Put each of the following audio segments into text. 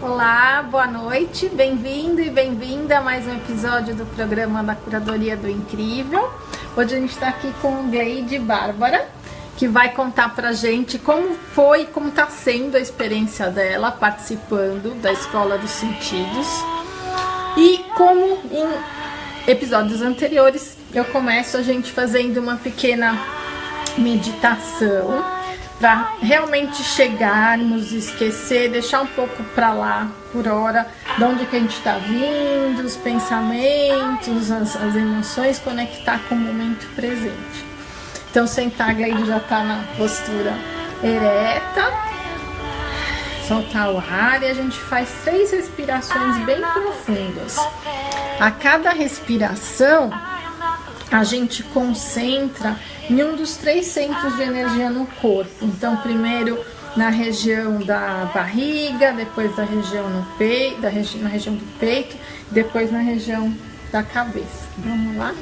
Olá, boa noite, bem-vindo e bem-vinda a mais um episódio do programa da Curadoria do Incrível. Hoje a gente está aqui com o Gleide Bárbara, que vai contar pra gente como foi, como está sendo a experiência dela participando da Escola dos Sentidos. E como em episódios anteriores, eu começo a gente fazendo uma pequena meditação para realmente chegarmos, esquecer, deixar um pouco para lá por hora, de onde que a gente está vindo, os pensamentos, as, as, emoções, conectar com o momento presente. Então sentar, a Gleide já está na postura ereta, soltar o ar e a gente faz três respirações bem profundas. A cada respiração, a gente concentra em um dos três centros de energia no corpo. Então, primeiro na região da barriga, depois da região no peito, da regi na região do peito, depois na região da cabeça. Vamos lá?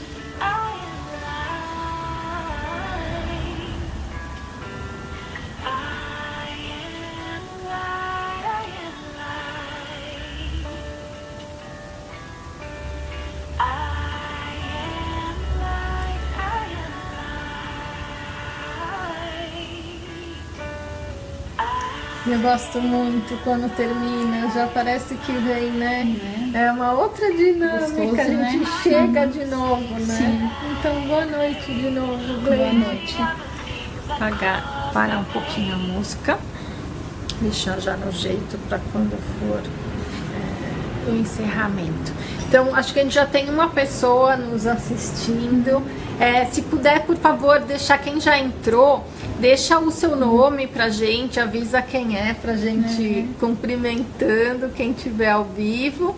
Eu gosto muito quando termina, já parece que vem, né? É, é uma outra dinâmica, Gostoso, a gente né? chega de novo, né? Sim. Então, boa noite de novo, Gleide. Boa noite. Pagar, parar um pouquinho a música, deixar já no jeito para quando for é, o encerramento. Então, acho que a gente já tem uma pessoa nos assistindo. É, se puder, por favor, deixar quem já entrou Deixa o seu nome pra gente, avisa quem é pra gente uhum. cumprimentando quem tiver ao vivo.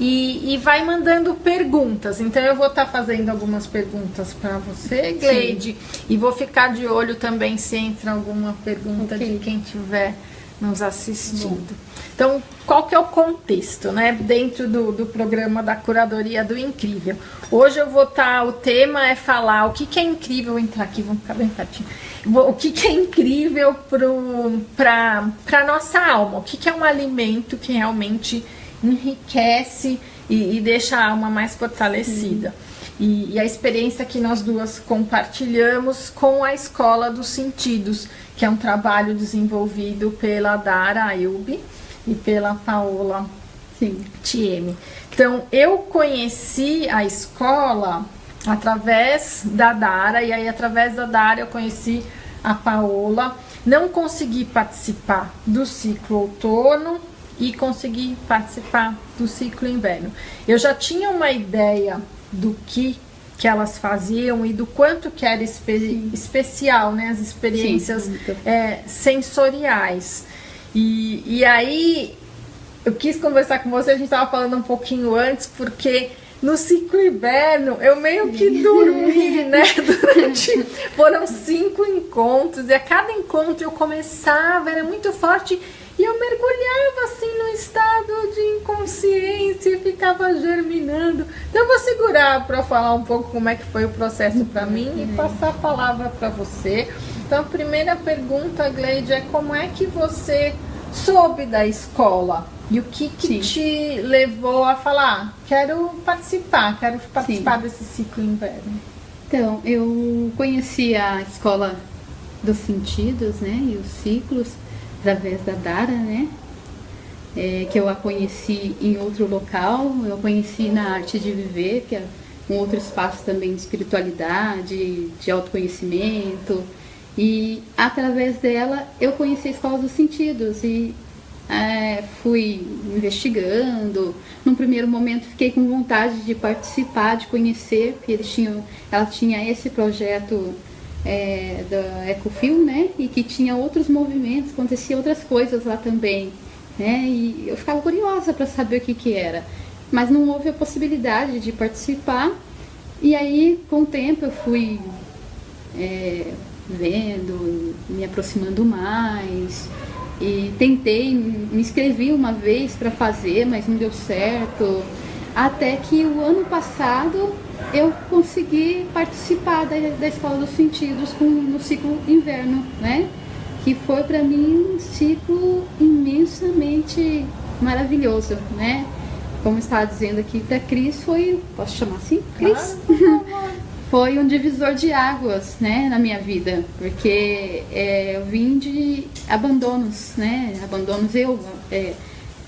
E, e, vai mandando perguntas. Então eu vou estar tá fazendo algumas perguntas para você, Gleide, Sim. e vou ficar de olho também se entra alguma pergunta okay. de quem tiver nos assistindo. Então, qual que é o contexto, né, dentro do, do programa da Curadoria do Incrível? Hoje eu vou estar, tá, o tema é falar o que, que é incrível, vou entrar aqui, vamos ficar bem pertinho, o que, que é incrível para a nossa alma, o que, que é um alimento que realmente enriquece e, e deixa a alma mais fortalecida. E, e, a experiência que nós duas compartilhamos com a Escola dos Sentidos, que é um trabalho desenvolvido pela Dara Ayubi e pela Paola. Tieme. Então, eu conheci a escola através da Dara, e aí através da Dara eu conheci a Paola. Não consegui participar do ciclo outono e consegui participar do ciclo inverno. Eu já tinha uma ideia do que que elas faziam e do quanto que era espe especial, né, as experiências Sim, é, sensoriais. E, e aí eu quis conversar com você, a gente estava falando um pouquinho antes, porque no ciclo inverno eu meio que dormi, né? Durante. Foram cinco encontros, e a cada encontro eu começava, era muito forte, e eu mergulhava assim no estado de inconsciência e ficava germinando. Então eu vou segurar para falar um pouco como é que foi o processo para mim e passar a palavra para você. Então a primeira pergunta, Gleide, é como é que você soube da escola? E o que, que te levou a falar, quero participar, quero participar Sim. desse ciclo inverno? Então, eu conheci a escola dos sentidos, né, e os ciclos, através da Dara, né, é, que eu a conheci em outro local, eu conheci na Arte de Viver, que é um outro espaço também de espiritualidade, de autoconhecimento, e através dela eu conheci a Escola dos Sentidos, e é, fui investigando. Num primeiro momento fiquei com vontade de participar, de conhecer, porque eles tinham, ela tinha esse projeto é, da Ecofil, né? E que tinha outros movimentos, acontecia outras coisas lá também, né? E eu ficava curiosa para saber o que que era. Mas não houve a possibilidade de participar. E aí, com o tempo, eu fui é, vendo, me aproximando mais, e tentei, me inscrevi uma vez para fazer, mas não deu certo. Até que o ano passado eu consegui participar da, da Escola dos Sentidos com, no ciclo inverno, né? Que foi para mim um ciclo imensamente maravilhoso, né? Como estava dizendo aqui, para Cris foi, posso chamar assim? Cris? Ah, foi um divisor de águas, né, na minha vida, porque é, eu vim de abandonos, né, abandonos eu é,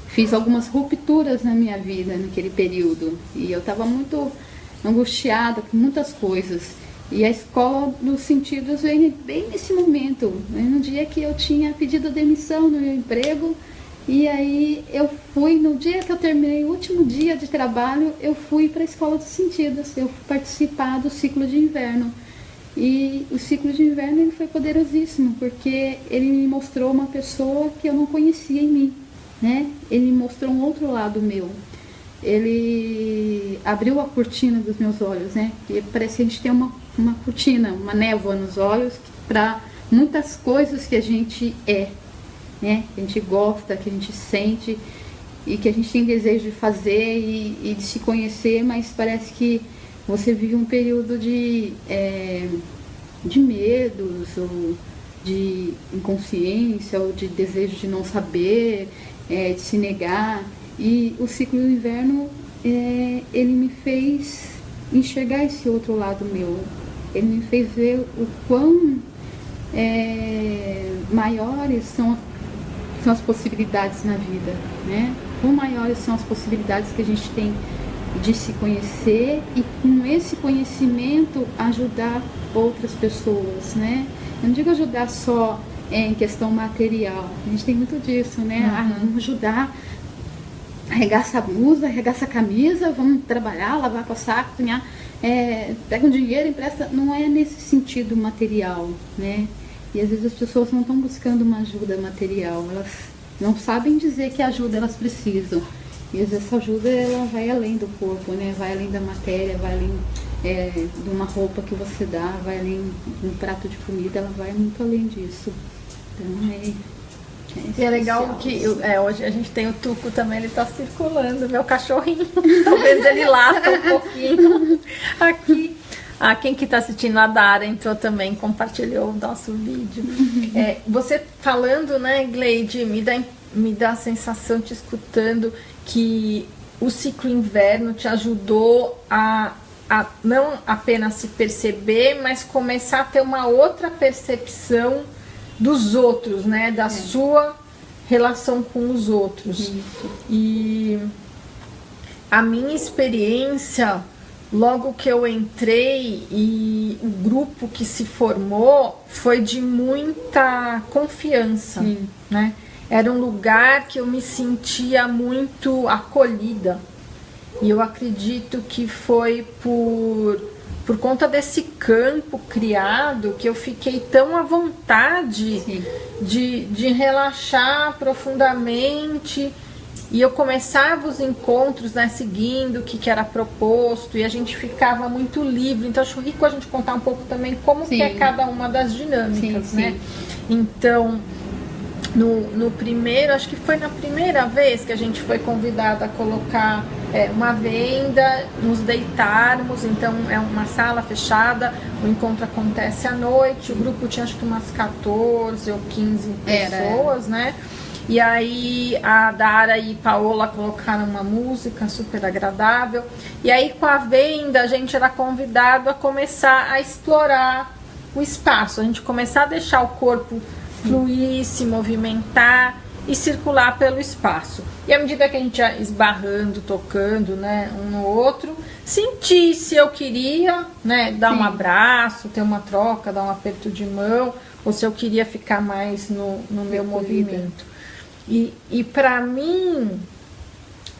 fiz algumas rupturas na minha vida naquele período e eu estava muito angustiada com muitas coisas e a escola dos sentidos veio bem nesse momento, né, no dia que eu tinha pedido demissão no meu emprego e aí eu fui, no dia que eu terminei o último dia de trabalho, eu fui para a Escola dos Sentidos, eu fui participar do ciclo de inverno. E o ciclo de inverno ele foi poderosíssimo, porque ele me mostrou uma pessoa que eu não conhecia em mim, né? Ele me mostrou um outro lado meu. Ele abriu a cortina dos meus olhos, né? E parece que a gente tem uma, uma cortina, uma névoa nos olhos para muitas coisas que a gente é, né? Que a gente gosta, que a gente sente e que a gente tem desejo de fazer e, e de se conhecer, mas parece que você vive um período de, é, de medos ou de inconsciência ou de desejo de não saber, é, de se negar. E o ciclo do inverno, é, ele me fez enxergar esse outro lado meu. Ele me fez ver o quão é, maiores são são as possibilidades na vida, né? Quão maiores são as possibilidades que a gente tem de se conhecer e com esse conhecimento ajudar outras pessoas, né? Eu não digo ajudar só em questão material, a gente tem muito disso, né? Uhum. Ah, ajudar, arregaça a blusa, arregaça a camisa, vamos trabalhar, lavar com saco, cozinhar, é, pega um dinheiro, empresta. Não é nesse sentido material, né? E às vezes as pessoas não estão buscando uma ajuda material, elas não sabem dizer que ajuda elas precisam. E às vezes essa ajuda ela vai além do corpo, né? vai além da matéria, vai além é, de uma roupa que você dá, vai além de um prato de comida, ela vai muito além disso. Então é. E é legal que é, hoje a gente tem o Tuco também, ele está circulando, meu cachorrinho. Talvez ele lata um pouquinho aqui. Ah, quem que está assistindo a Dara entrou também, compartilhou o nosso vídeo. É, você falando, né, Gleide, me dá, me dá a sensação, te escutando, que o ciclo inverno te ajudou a, a não apenas se perceber, mas começar a ter uma outra percepção dos outros, né, da é. sua relação com os outros. Isso. E a minha experiência Logo que eu entrei e o grupo que se formou foi de muita confiança, Sim. né? Era um lugar que eu me sentia muito acolhida. E eu acredito que foi por, por conta desse campo criado que eu fiquei tão à vontade de, de relaxar profundamente e eu começava os encontros, né, seguindo o que, que era proposto, e a gente ficava muito livre. Então, acho rico a gente contar um pouco também como que é cada uma das dinâmicas, sim, né? Sim. Então, no, no primeiro, acho que foi na primeira vez que a gente foi convidada a colocar é, uma venda, nos deitarmos, então é uma sala fechada, o encontro acontece à noite, o grupo tinha acho que umas 14 ou 15 pessoas, era. né? E aí a Dara e Paola colocaram uma música super agradável. E aí com a venda a gente era convidado a começar a explorar o espaço, a gente começar a deixar o corpo fluir, se movimentar e circular pelo espaço. E à medida que a gente ia esbarrando, tocando, né, um no outro, sentir se eu queria, né, dar Sim. um abraço, ter uma troca, dar um aperto de mão, ou se eu queria ficar mais no, no meu movimento. E, e para mim,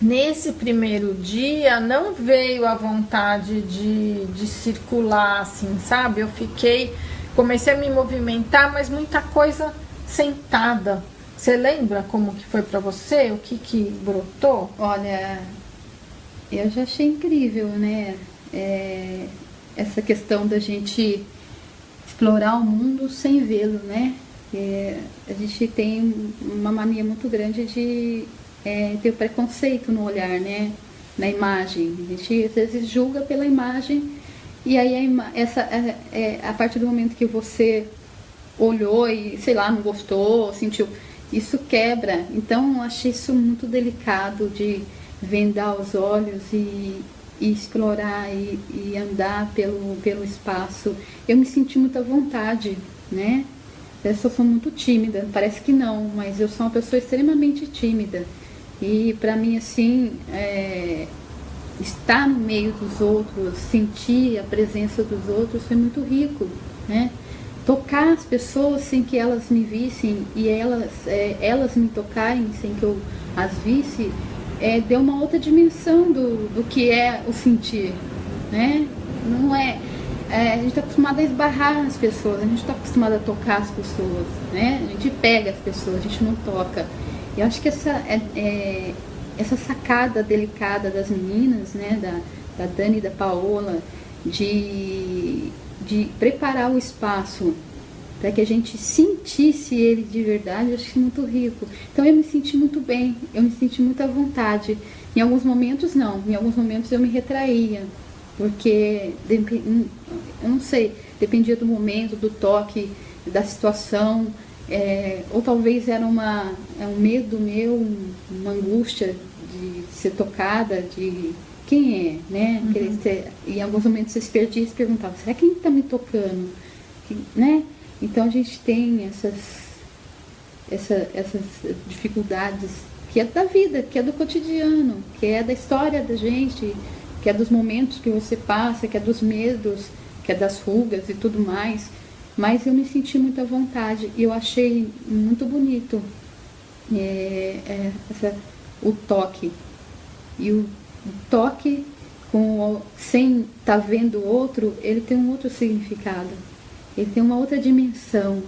nesse primeiro dia, não veio a vontade de, de circular, assim, sabe? Eu fiquei, comecei a me movimentar, mas muita coisa sentada. Você lembra como que foi para você? O que que brotou? Olha, eu já achei incrível, né? É, essa questão da gente explorar o mundo sem vê-lo, né? É, a gente tem uma mania muito grande de é, ter o preconceito no olhar, né? Na imagem. A gente às vezes julga pela imagem e aí a, essa, é, é, a partir do momento que você olhou e, sei lá, não gostou, sentiu, isso quebra. Então achei isso muito delicado de vendar os olhos e, e explorar e, e, andar pelo, pelo espaço. Eu me senti muita vontade, né? Eu sou muito tímida, parece que não, mas eu sou uma pessoa extremamente tímida. E para mim, assim, é, estar no meio dos outros, sentir a presença dos outros foi muito rico, né? Tocar as pessoas sem que elas me vissem e elas, é, elas me tocarem sem que eu as visse, é, deu uma outra dimensão do, do que é o sentir, né? Não é é, a gente está acostumado a esbarrar as pessoas, a gente está acostumado a tocar as pessoas, né? A gente pega as pessoas, a gente não toca. E eu acho que essa, é, é, essa sacada delicada das meninas, né? Da, da Dani e da Paola, de, de preparar o espaço para que a gente sentisse ele de verdade, eu que é muito rico. Então eu me senti muito bem, eu me senti muito à vontade. Em alguns momentos não, em alguns momentos eu me retraía, porque eu não sei, dependia do momento, do toque, da situação, é, ou talvez era uma, é um medo meu, uma angústia de ser tocada, de quem é, né? Uhum. Em alguns momentos você se perdia e se perguntava, será quem está me tocando? Que, né? Então a gente tem essas, essa, essas dificuldades que é da vida, que é do cotidiano, que é da história da gente, que é dos momentos que você passa, que é dos medos, que é das rugas e tudo mais. Mas eu me senti muito à vontade e eu achei muito bonito é, é, essa, o toque. E o toque, com, sem estar tá vendo o outro, ele tem um outro significado. Ele tem uma outra dimensão.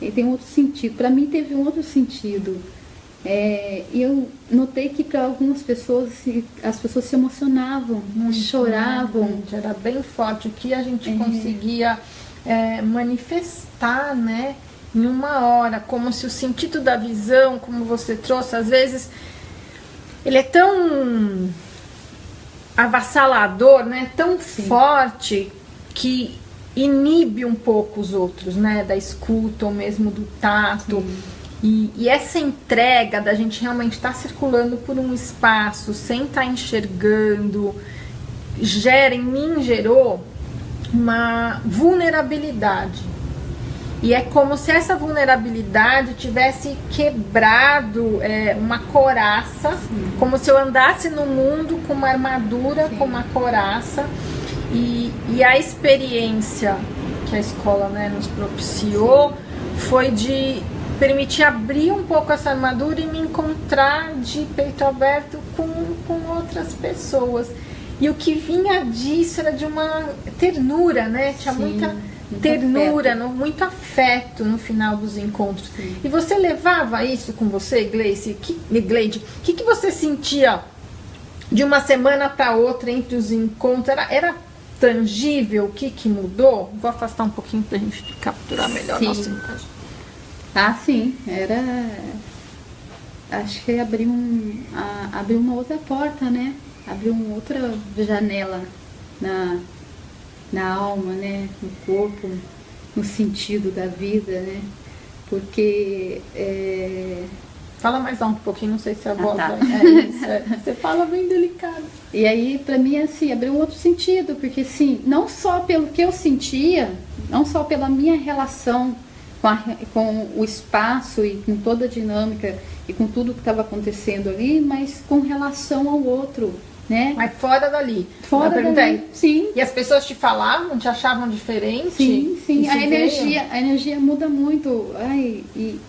Ele tem um outro sentido. Para mim teve um outro sentido. É, eu notei que para algumas pessoas as pessoas se emocionavam, Muito, choravam. Muito, era bem forte o que a gente é. conseguia é, manifestar, né? Em uma hora, como se o sentido da visão, como você trouxe, às vezes ele é tão avassalador, né? Tão Sim. forte que inibe um pouco os outros, né? Da escuta ou mesmo do tato. E, e, essa entrega da gente realmente estar tá circulando por um espaço sem estar tá enxergando, gera em mim, gerou uma vulnerabilidade. E é como se essa vulnerabilidade tivesse quebrado é, uma coraça, Sim. como se eu andasse no mundo com uma armadura, Sim. com uma coraça. E, e a experiência que a escola né, nos propiciou foi de permitir abrir um pouco essa armadura e me encontrar de peito aberto com, com outras pessoas. E o que vinha disso era de uma ternura, né? Tinha Sim, muita ternura. No, muito afeto no final dos encontros. Sim. E você levava isso com você, Gleice? Que, Gleide? O que, que você sentia de uma semana para outra entre os encontros? Era, era tangível? O que, que mudou? Vou afastar um pouquinho para a gente capturar melhor Sim. nossa imagem. Ah, sim, era. Acho que abriu, um, a, abriu uma outra porta, né? Abriu uma outra janela na, na alma, né? No corpo, no sentido da vida, né? Porque. É... Fala mais um pouquinho, não sei se a ah, voz tá. é isso. É. Você fala bem delicado. E aí, para mim, assim, abriu um outro sentido, porque, assim, não só pelo que eu sentia, não só pela minha relação com, a, com o espaço e com toda a dinâmica e com tudo que estava acontecendo ali, mas com relação ao outro, né? Mas fora dali. Fora dali, sim. E as pessoas te falavam, te achavam diferente? Sim, sim. A energia, a energia muda muito. Ai, e,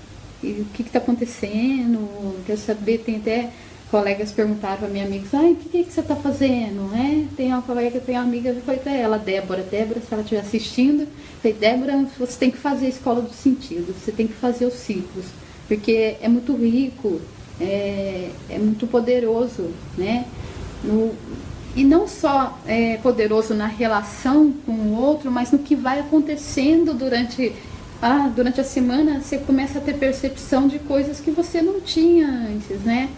e o que está acontecendo? Quer saber? Tem até colegas perguntaram para minha amiga, ai, o que, que, que, você está fazendo? É, tem uma colega, tem uma amiga, eu falei para ela, Débora, Débora, se ela estiver assistindo, eu falei, Débora, você tem que fazer a escola do sentido, você tem que fazer os ciclos, porque é muito rico, é, é muito poderoso, né? No, e não só é poderoso na relação com o outro, mas no que vai acontecendo durante a, durante a semana, você começa a ter percepção de coisas que você não tinha antes, né?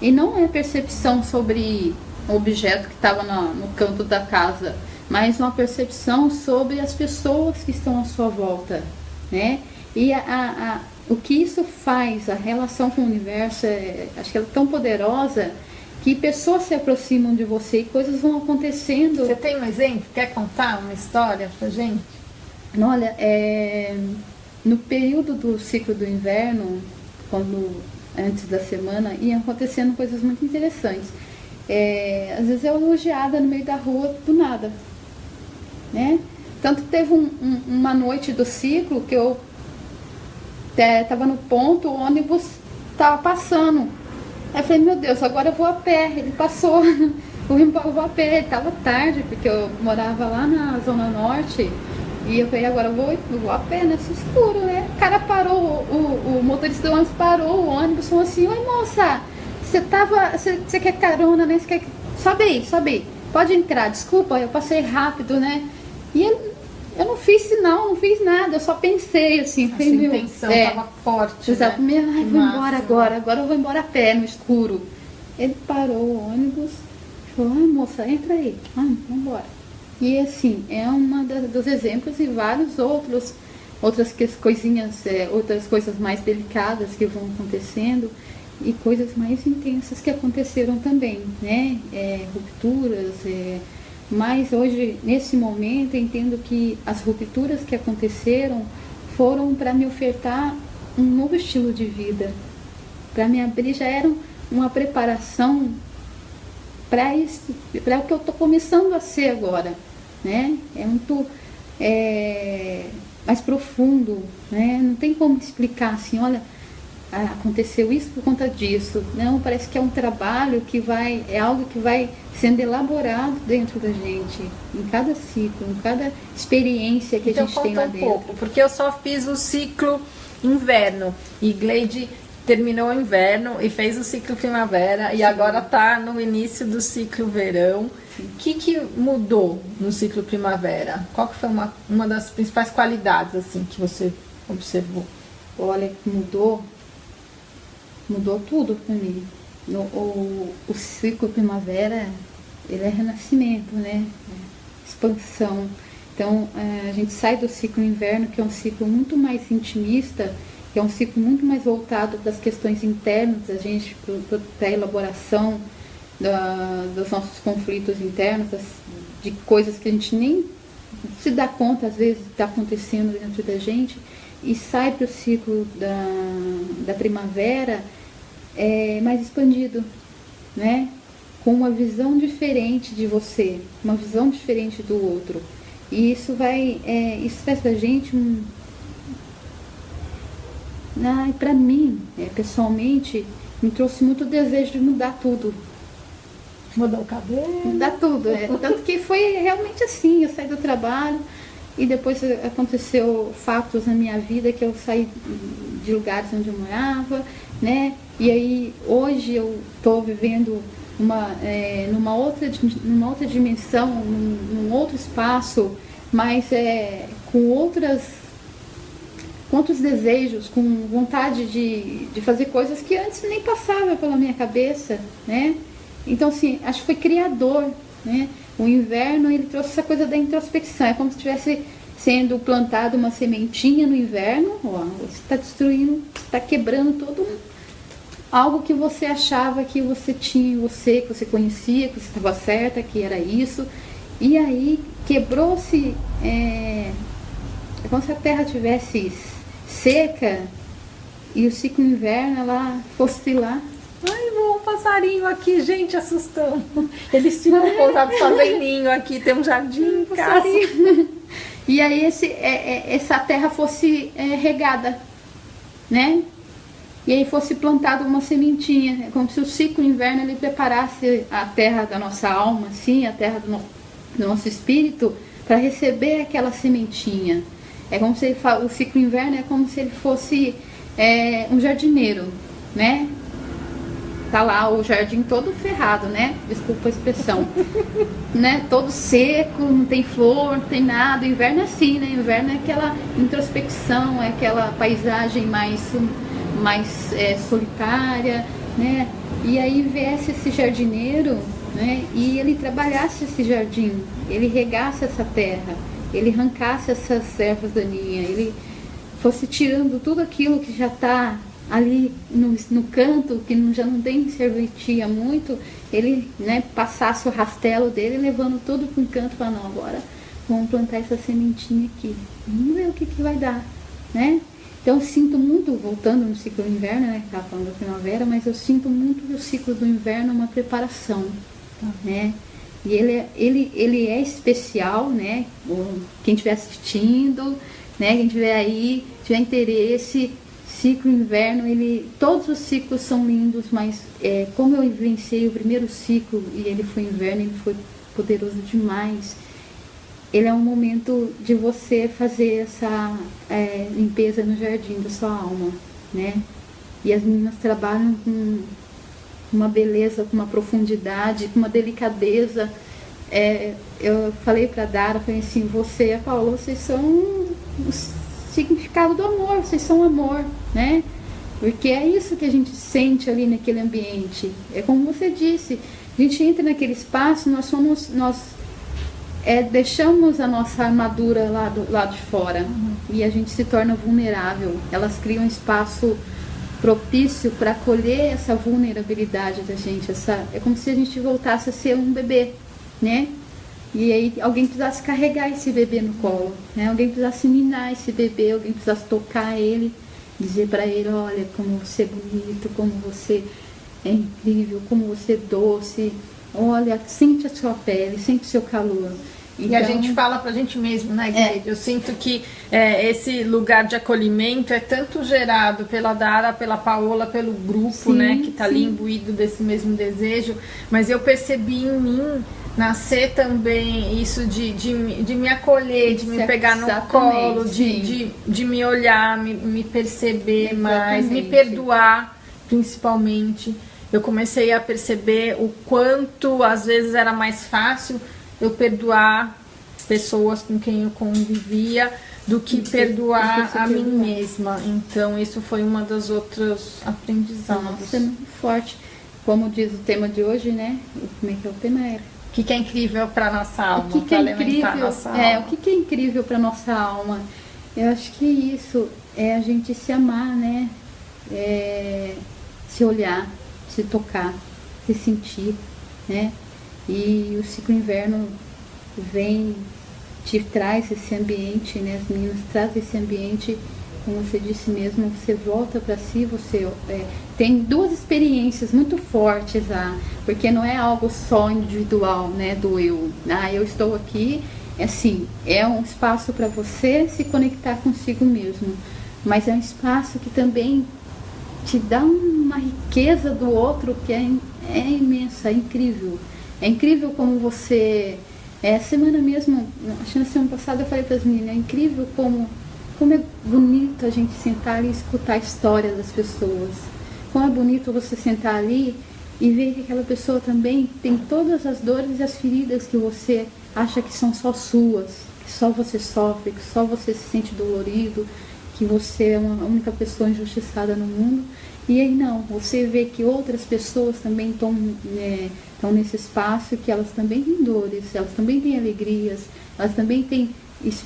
E não é percepção sobre o objeto que estava no, no canto da casa, mas uma percepção sobre as pessoas que estão à sua volta, né? E a, a, o que isso faz, a relação com o universo, é, acho que ela é tão poderosa que pessoas se aproximam de você e coisas vão acontecendo. Você tem um exemplo? Quer contar uma história pra gente? Olha, é, no período do ciclo do inverno, quando antes da semana, iam acontecendo coisas muito interessantes. É, às vezes eu elogiada no meio da rua do nada, né? Tanto que teve um, um, uma noite do ciclo que eu estava é, no ponto, o ônibus estava passando. Aí eu falei, meu Deus, agora eu vou a pé. Ele passou, eu vou a pé. Estava tarde, porque eu morava lá na Zona Norte. E eu falei, agora eu vou, eu vou a pé nesse escuro, né? O cara parou, o, o, o motorista do ônibus parou o ônibus, falou assim, oi moça, você tava. Você quer carona, né? Você quer. Sobe aí, sobe aí. Pode entrar, desculpa, eu passei rápido, né? E ele, eu não fiz sinal, não fiz nada, eu só pensei assim. A intenção estava é, forte. Exato, né? ai, vou embora agora, agora eu vou embora a pé no escuro. Ele parou o ônibus, falou, ai moça, entra aí, vamos embora. E assim, é uma dos exemplos e vários outros, outras coisinhas, é, outras coisas mais delicadas que vão acontecendo e coisas mais intensas que aconteceram também, né? É, rupturas, é, mas hoje, nesse momento, entendo que as rupturas que aconteceram foram para me ofertar um novo estilo de vida, para me abrir, já era uma preparação para o que eu estou começando a ser agora, né? É muito é, mais profundo, né? Não tem como explicar assim, olha, aconteceu isso por conta disso. Não, parece que é um trabalho que vai, é algo que vai sendo elaborado dentro da gente, em cada ciclo, em cada experiência que então, a gente tem lá um dentro. Pouco, porque eu só fiz o ciclo inverno e Gleide terminou o inverno e fez o ciclo primavera Sim. e agora está no início do ciclo verão. O que, que mudou no ciclo primavera? Qual que foi uma, uma das principais qualidades assim que você observou? Olha, mudou mudou tudo para mim. No, o, o ciclo primavera, ele é renascimento, né? Expansão. Então, é, a gente sai do ciclo inverno, que é um ciclo muito mais intimista, que é um ciclo muito mais voltado das questões internas da gente, para a elaboração da, dos nossos conflitos internos, das, de coisas que a gente nem se dá conta, às vezes, está acontecendo dentro da gente, e sai para o ciclo da, da primavera, é, mais expandido, né? Com uma visão diferente de você, uma visão diferente do outro. E isso vai, é, isso faz pra gente um. Ah, para mim, é, pessoalmente, me trouxe muito desejo de mudar tudo. Mudar o cabelo? Mudar tudo, é. Tanto que foi realmente assim, eu saí do trabalho e depois aconteceu fatos na minha vida que eu saí de lugares onde eu morava, né? E aí hoje eu estou vivendo uma, é, numa, outra, numa outra dimensão, num, num outro espaço, mas é, com outras outros desejos, com vontade de, de fazer coisas que antes nem passava pela minha cabeça, né? Então, assim, acho que foi criador, né? O inverno, ele trouxe essa coisa da introspecção, é como se estivesse sendo plantado uma sementinha no inverno, ó, você está destruindo, está quebrando todo um algo que você achava que você tinha você, que você conhecia, que você estava certa, que era isso. E aí quebrou-se. É, é como se a terra tivesse seca e o ciclo inverno ela fosse lá. Ai, um passarinho aqui, gente, assustando. Eles ficam pousados fazem ninho aqui, tem um jardim em casa. E aí esse, é, é, essa terra fosse é, regada, né? E aí fosse plantada uma sementinha. É como se o ciclo inverno ele preparasse a terra da nossa alma, assim, a terra do, no, do nosso espírito, para receber aquela sementinha. É como se ele, o ciclo inverno é como se ele fosse é, um jardineiro, né? Tá lá o jardim todo ferrado, né? Desculpa a expressão. né? Todo seco, não tem flor, não tem nada. O inverno é assim, né? O inverno é aquela introspecção, é aquela paisagem mais mais é, solitária, né? E aí viesse esse jardineiro, né? E ele trabalhasse esse jardim, ele regasse essa terra, ele arrancasse essas ervas daninhas, ele fosse tirando tudo aquilo que já está ali no, no canto, que já não tem serventia muito, ele né, passasse o rastelo dele, levando tudo para um canto para não, agora vamos plantar essa sementinha aqui. Vamos ver o que, que vai dar, né? Então eu sinto muito, voltando no ciclo do inverno, né, que estava falando da primavera, mas eu sinto muito que o ciclo do inverno é uma preparação, tá. né? E ele, é, ele, ele é especial, né? Quem estiver assistindo, né? Quem tiver aí, tiver interesse, ciclo inverno, ele, todos os ciclos são lindos, mas é, como eu vivenciei o primeiro ciclo e ele foi inverno, ele foi poderoso demais. Ele é um momento de você fazer essa é, limpeza no jardim da sua alma, né? E as meninas trabalham com uma beleza, com uma profundidade, com uma delicadeza. É, eu falei para Dara, falei assim, você e a Paula, vocês são o significado do amor, vocês são amor, né? Porque é isso que a gente sente ali naquele ambiente. É como você disse, a gente entra naquele espaço, nós somos, nós é, deixamos a nossa armadura lá do lado de fora uhum. e a gente se torna vulnerável. Elas criam um espaço propício para acolher essa vulnerabilidade da gente. Essa, é como se a gente voltasse a ser um bebê, né? E aí alguém precisasse carregar esse bebê no colo, né? Alguém precisasse minar esse bebê, alguém precisasse tocar ele, dizer para ele, olha como você é bonito, como você é incrível, como você é doce, olha, sente a sua pele, sente o seu calor. Então, e a gente fala pra gente mesmo, né, Guilherme? É. Eu sinto que é, esse lugar de acolhimento é tanto gerado pela Dara, pela Paola, pelo grupo, sim, né, que tá sim. ali imbuído desse mesmo desejo, mas eu percebi em mim nascer também isso de, de, de me acolher, de me pegar no colo, de, de, de me olhar, me, me perceber Exatamente. mais, me perdoar, principalmente. Eu comecei a perceber o quanto às vezes era mais fácil eu perdoar pessoas com quem eu convivia do que perdoar a mim mesma. Então, isso foi uma das outras aprendizados. Nossa, é muito forte. Como diz o tema de hoje, né? Como é que é o tema era? O que, que é incrível para nossa alma? O que, que é incrível? Nossa é, alma. o que, que é incrível para nossa alma? Eu acho que isso é a gente se amar, né? É, se olhar, se tocar, se sentir, né? E o ciclo inverno vem, te traz esse ambiente, né? As meninas trazem esse ambiente, como você disse mesmo, você volta para si, você é, tem duas experiências muito fortes ah, porque não é algo só individual, né? Do eu. Ah, eu estou aqui, assim, é um espaço para você se conectar consigo mesmo, mas é um espaço que também te dá uma riqueza do outro que é, é imensa, é incrível. É incrível como você. É, semana mesmo, acho que na semana passada eu falei para as meninas, é incrível como, como é bonito a gente sentar e escutar a história das pessoas. Como é bonito você sentar ali e ver que aquela pessoa também tem todas as dores e as feridas que você acha que são só suas, que só você sofre, que só você se sente dolorido, que você é uma única pessoa injustiçada no mundo. E aí não, você vê que outras pessoas também estão é, estão nesse espaço que elas também têm dores, elas também têm alegrias, elas também têm es,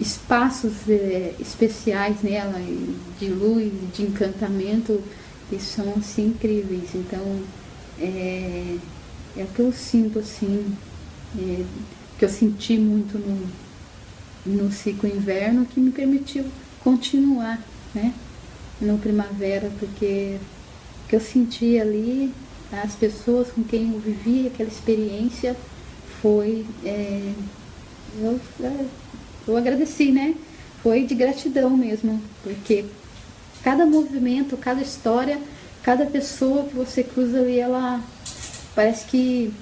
espaços é, especiais nela, de luz, de encantamento, que são assim incríveis. Então, é, é o que eu sinto assim, é, que eu senti muito no, no ciclo inverno, que me permitiu continuar, né? No primavera, porque o que eu senti ali as pessoas com quem eu vivi aquela experiência foi é, eu, é, eu agradeci, né? Foi de gratidão mesmo, porque cada movimento, cada história, cada pessoa que você cruza ali, ela parece que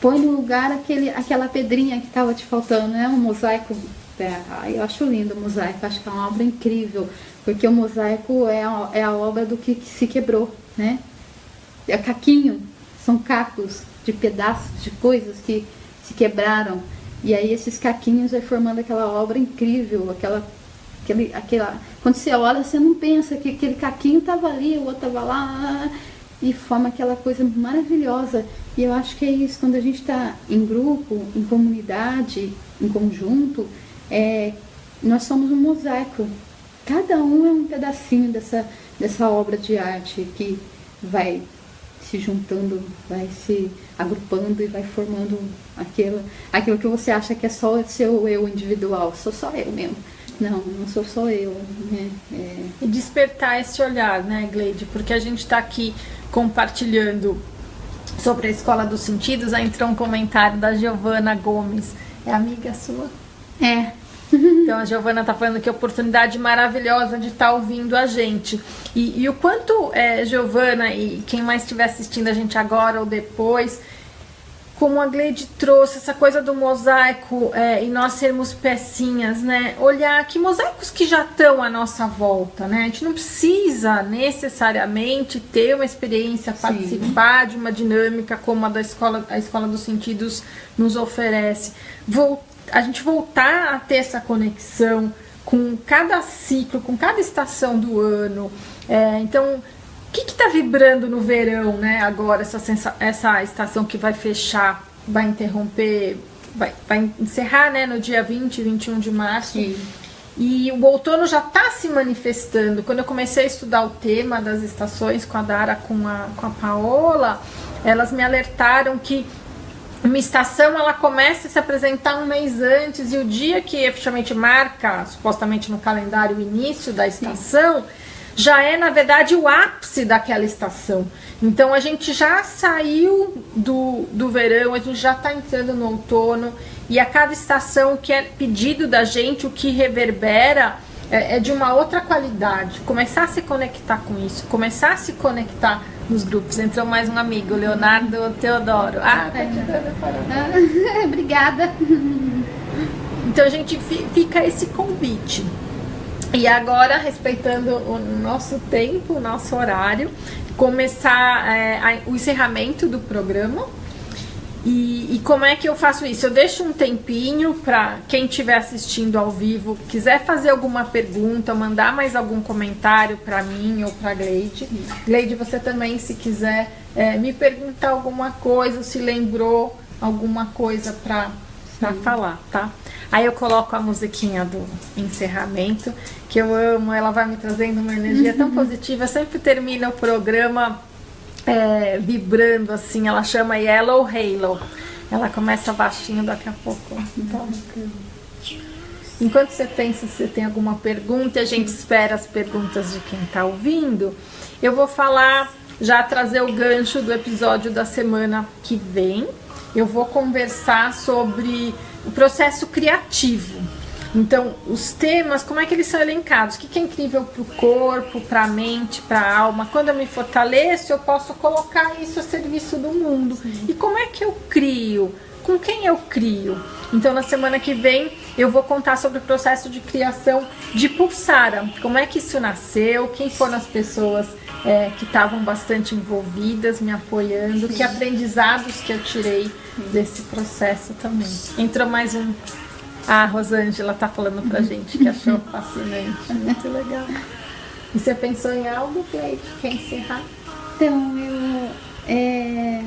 põe no lugar aquele, aquela pedrinha que estava te faltando, né? Um mosaico. Eu acho lindo o mosaico, acho que é uma obra incrível, porque o mosaico é a, é a obra do que, que se quebrou, né? é caquinho, são cacos de pedaços de coisas que se quebraram. E aí esses caquinhos vai formando aquela obra incrível, aquela, aquele, aquela. Quando você olha, você não pensa que aquele caquinho estava ali, o outro estava lá, e forma aquela coisa maravilhosa. E eu acho que é isso, quando a gente está em grupo, em comunidade, em conjunto, é, nós somos um mosaico. Cada um é um pedacinho dessa, dessa obra de arte que vai se juntando, vai se agrupando e vai formando aquilo, aquilo que você acha que é só seu eu individual. Sou só eu mesmo. Não, não sou só eu. Né? É... E despertar esse olhar, né, Gleide? Porque a gente está aqui compartilhando sobre a Escola dos Sentidos. Aí entrou um comentário da Giovana Gomes. É amiga sua? É. Então a Giovana está falando que oportunidade maravilhosa de estar tá ouvindo a gente. E, e o quanto, é, Giovana, e quem mais estiver assistindo a gente agora ou depois, como a Gleide trouxe, essa coisa do mosaico é, e nós sermos pecinhas, né? Olhar que mosaicos que já estão à nossa volta, né? A gente não precisa necessariamente ter uma experiência, Sim. participar de uma dinâmica como a da escola, a Escola dos Sentidos nos oferece. Vou, a gente voltar a ter essa conexão com cada ciclo, com cada estação do ano. É, então, o que está vibrando no verão, né? Agora, essa, essa estação que vai fechar, vai interromper, vai, vai encerrar né, no dia 20, 21 de março. Sim. E o outono já está se manifestando. Quando eu comecei a estudar o tema das estações com a Dara, com a, com a Paola, elas me alertaram que uma estação ela começa a se apresentar um mês antes e o dia que efetivamente marca, supostamente no calendário, o início da estação, Sim já é, na verdade, o ápice daquela estação. Então a gente já saiu do, do verão, a gente já está entrando no outono, e a cada estação que é pedido da gente, o que reverbera é, é de uma outra qualidade. Começar a se conectar com isso, começar a se conectar nos grupos. Entrou mais um amigo, Leonardo Teodoro. Ah, tá te dando Obrigada. Então a gente fica esse convite. E agora, respeitando o nosso tempo, o nosso horário, começar é, o encerramento do programa. E, e, como é que eu faço isso? Eu deixo um tempinho para quem estiver assistindo ao vivo, quiser fazer alguma pergunta, mandar mais algum comentário para mim ou para Gleide. Gleide, você também, se quiser é, me perguntar alguma coisa, se lembrou alguma coisa para falar, tá? Aí eu coloco a musiquinha do encerramento, que eu amo, ela vai me trazendo uma energia tão uhum. positiva. Eu sempre termino o programa é, vibrando assim, ela chama Yellow Halo. Ela começa baixinho daqui a pouco. Então, enquanto você pensa se tem alguma pergunta, a gente espera as perguntas de quem está ouvindo, eu vou falar, já trazer o gancho do episódio da semana que vem. Eu vou conversar sobre o processo criativo. Então, os temas, como é que eles são elencados? O que é incrível para o corpo, para a mente, para a alma? Quando eu me fortaleço, eu posso colocar isso a serviço do mundo. Sim. E como é que eu crio? Com quem eu crio? Então, na semana que vem, eu vou contar sobre o processo de criação de Pulsara. Como é que isso nasceu? Quem foram as pessoas é, que estavam bastante envolvidas, me apoiando? Sim. Que aprendizados que eu tirei desse processo também. Entrou mais um. A Rosângela tá falando pra gente que achou fascinante. Muito legal. E você pensou em algo, Cleide? Quer encerrar? Então, eu. É...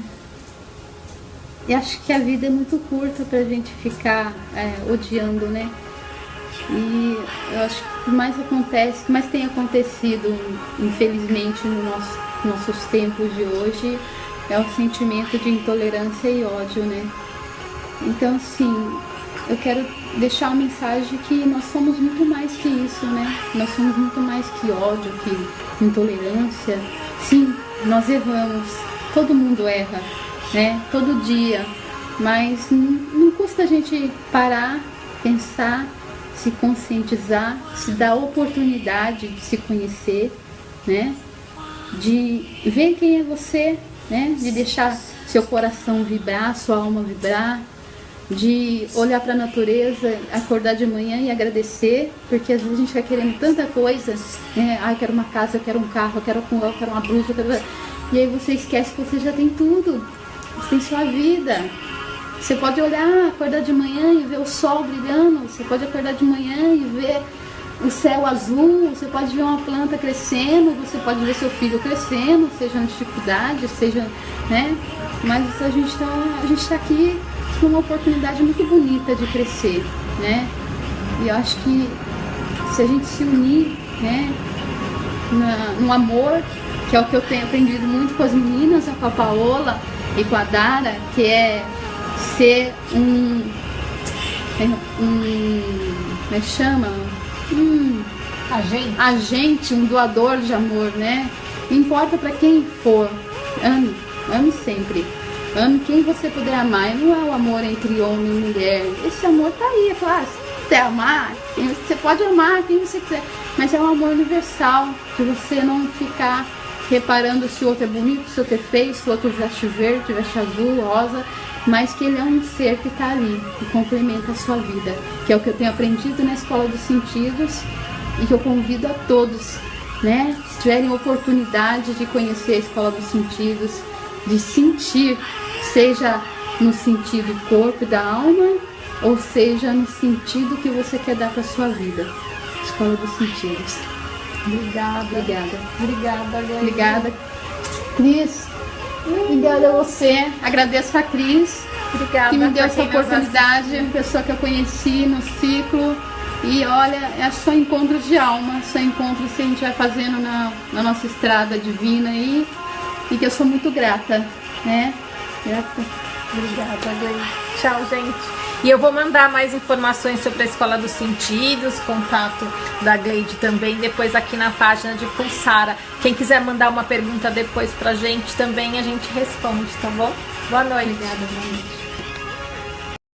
Eu acho que a vida é muito curta pra gente ficar é, odiando, né? E eu acho que o que mais acontece, o que mais tem acontecido, infelizmente, no nosso, nossos tempos de hoje, é o sentimento de intolerância e ódio, né? Então, sim, eu quero deixar uma mensagem que nós somos muito mais que isso, né? Nós somos muito mais que ódio, que intolerância. Sim, nós erramos, todo mundo erra, né? Todo dia. Mas não, não custa a gente parar, pensar, se conscientizar, se dar a oportunidade de se conhecer, né? De ver quem é você, né? De deixar seu coração vibrar, sua alma vibrar, de olhar para a natureza, acordar de manhã e agradecer, porque às vezes a gente vai querendo tanta coisa, né? Ai, quero uma casa, eu quero um carro, eu quero, eu quero uma blusa, quero... e aí você esquece que você já tem tudo, você tem sua vida. Você pode olhar, acordar de manhã e ver o sol brilhando, você pode acordar de manhã e ver o céu azul, você pode ver uma planta crescendo, você pode ver seu filho crescendo, seja na dificuldade, seja, né? Mas a gente está a gente tá aqui uma oportunidade muito bonita de crescer, né? E eu acho que se a gente se unir, né, na, no amor, que é o que eu tenho aprendido muito com as meninas, com a Paola e com a Dara, que é ser um, é, um como é que chama? Um agente. agente, um doador de amor, né? Não importa para quem for, ame, ame sempre. Ame quem você puder amar. E não é o amor entre homem e mulher. Esse amor tá aí, é claro. Se você amar, você pode amar quem você quiser. Mas é um amor universal, de você não ficar reparando se o outro é bonito, se o outro é feio, se o outro veste verde, veste azul, rosa, mas que ele é um ser que está ali e complementa a sua vida, que é o que eu tenho aprendido na Escola dos Sentidos e que eu convido a todos, né, se tiverem oportunidade de conhecer a Escola dos Sentidos, de sentir, seja no sentido corpo e da alma, ou seja no sentido que você quer dar para sua vida. Escola dos Sentidos. Obrigada. Obrigada. Obrigada, Gleide. Obrigada. Cris, obrigada a você. Agradeço a Cris, Obrigada que me deu essa oportunidade, uma pessoa que eu conheci no ciclo. E olha, é só encontros de alma, só encontros que a gente vai fazendo na, na nossa estrada divina aí. E que eu sou muito grata, né? Grata. Obrigada, Gleide. Tchau, gente. E eu vou mandar mais informações sobre a Escola dos Sentidos, contato da Gleide também, depois aqui na página de Pulsara. Quem quiser mandar uma pergunta depois pra gente também, a gente responde, tá bom? Boa noite. Obrigada, boa noite.